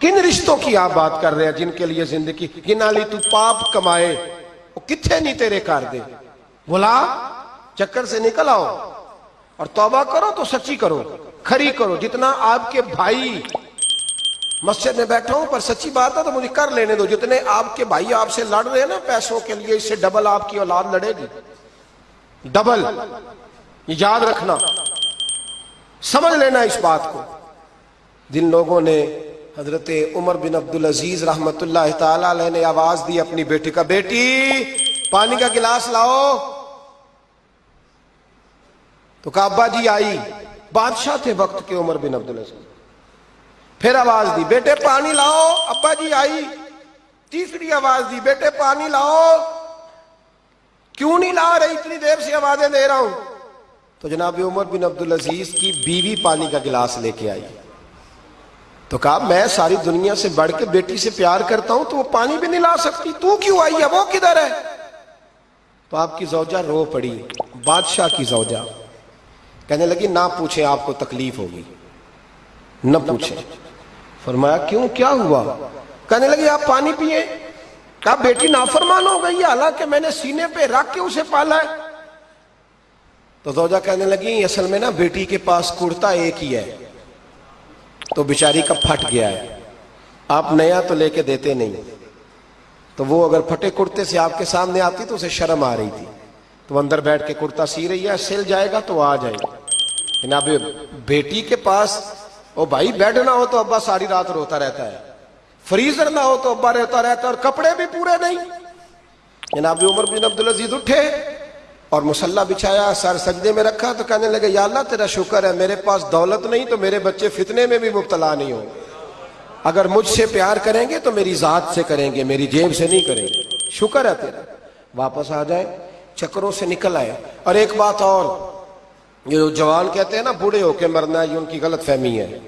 کن رشتوں کی آپ بات کر رہے ہیں جن کے لیے زندگی؟ گنا لی تو پاپ کمائے، وہ کتنے نہیں تیرے کر دے؟ بلا چکر سے نکل آؤ اور توبہ کرو تو سچی کرو، کھری کرو۔ جتنا آپ کے بھائی مسجد میں بیٹھا ہوں، پر سچی بات ہے تو مجھے کر لینے دو۔ جتنے آپ کے بھائی آپ سے لڑ رہے ہیں نا، پیسوں کے لیے اس سے ڈبل آپ کی اولاد لڑے گی۔ ڈبل۔ یہ یاد رکھنا۔ سمجھ لینا اس بات کو۔ جن لوگوں نے حضرت عمر بن عبدالعزیز رحمت اللہ تعالی علیہ نے آواز دی اپنی بیٹی کا، بیٹی، پانی کا گلاس لاؤ۔ تو کہا ابا جی آئی۔ بادشاہ تھے وقت کے عمر بن عبدالعزیز۔ پھر آواز دی، بیٹے، پانی لاؤ۔ ابا جی آئی۔ تیسری آواز دی، بیٹے، پانی لاؤ۔ کیوں نہیں لا رہی؟ اتنی دیر سے آوازیں دے رہا ہوں۔ تو جناب عمر بن عبدالعزیز کی بیوی پانی کا گلاس لے کے آئی۔ تو کہا، میں ساری دنیا سے بڑھ کے بیٹی سے پیار کرتا ہوں تو وہ پانی بھی نہیں لا سکتی۔ تو کیوں آئی؟ ہے وہ کدھر ہے؟ تو آپ کی زوجہ رو پڑی۔ بادشاہ کی زوجہ۔ کہنے لگی، نہ پوچھیں آپ کو تکلیف ہوگی۔ نہ پوچھیں فرمایا، کیوں؟ کیا ہوا؟ کہنے لگی، آپ پانی پیئے۔ کہا، بیٹی نافرمان ہو گئی حالانکہ میں نے سینے پہ رکھ کے اسے پالا ہے۔ تو زوجہ کہنے لگی، اصل میں نا بیٹی کے پاس کرتا ایک ہی ہے۔ تو بیچاری کا پھٹ گیا ہے۔ آپ نیا تو لے کے دیتے نہیں۔ تو وہ اگر پھٹے کرتے سے آپ کے سامنے آتی تو اسے شرم آ رہی تھی۔ تو اندر بیٹھ کے کرتا سی رہی ہے، سل جائے گا تو آ جائے گا۔ جناب، بیٹی کے پاس، او بھائی بیڈ نہ ہو تو ابا ساری رات روتا رہتا ہے۔ فریزر نہ ہو تو ابا رہتا رہتا ہے اور کپڑے بھی پورے نہیں۔ جناب عمر بن عبدالعزیز اٹھے۔ اور مسلح بچھایا، سر سجدے میں رکھا تو کہنے لگے، یا اللہ تیرا شکر ہے، میرے پاس دولت نہیں تو میرے بچے فتنے میں بھی مبتلا نہیں ہو اگر مجھ سے پیار کریں گے تو میری ذات سے کریں گے، میری جیب سے نہیں کریں گے۔ شکر ہے تیرا۔ واپس آ جائیں چکروں سے نکل آئے۔ اور ایک بات اور یہ جوان کہتے ہیں نا، بوڑھے ہو کے مرنا، یہ ان کی غلط فہمی ہے۔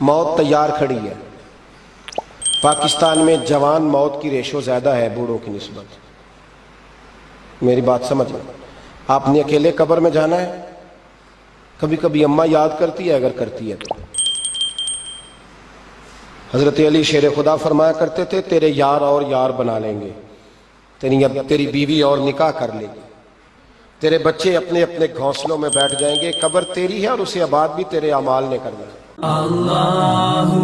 موت تیار کھڑی ہے۔ پاکستان میں جوان موت کی ریشو زیادہ ہے، بوڑھوں کی نسبت۔ میری بات سمجھ لیں آپ نے اکیلے قبر میں جانا ہے؟ کبھی کبھی اماں یاد کرتی ہے اگر کرتی ہے تو۔ حضرت علی شیر خدا فرمایا کرتے تھے، تیرے یار اور یار بنا لیں گے۔ تیری تیری بیوی اور نکاح کر لے گی۔ تیرے بچے اپنے اپنے گھونسلوں میں بیٹھ جائیں گے۔ قبر تیری ہے اور اسے آباد بھی تیرے اعمال نے کرنا ہے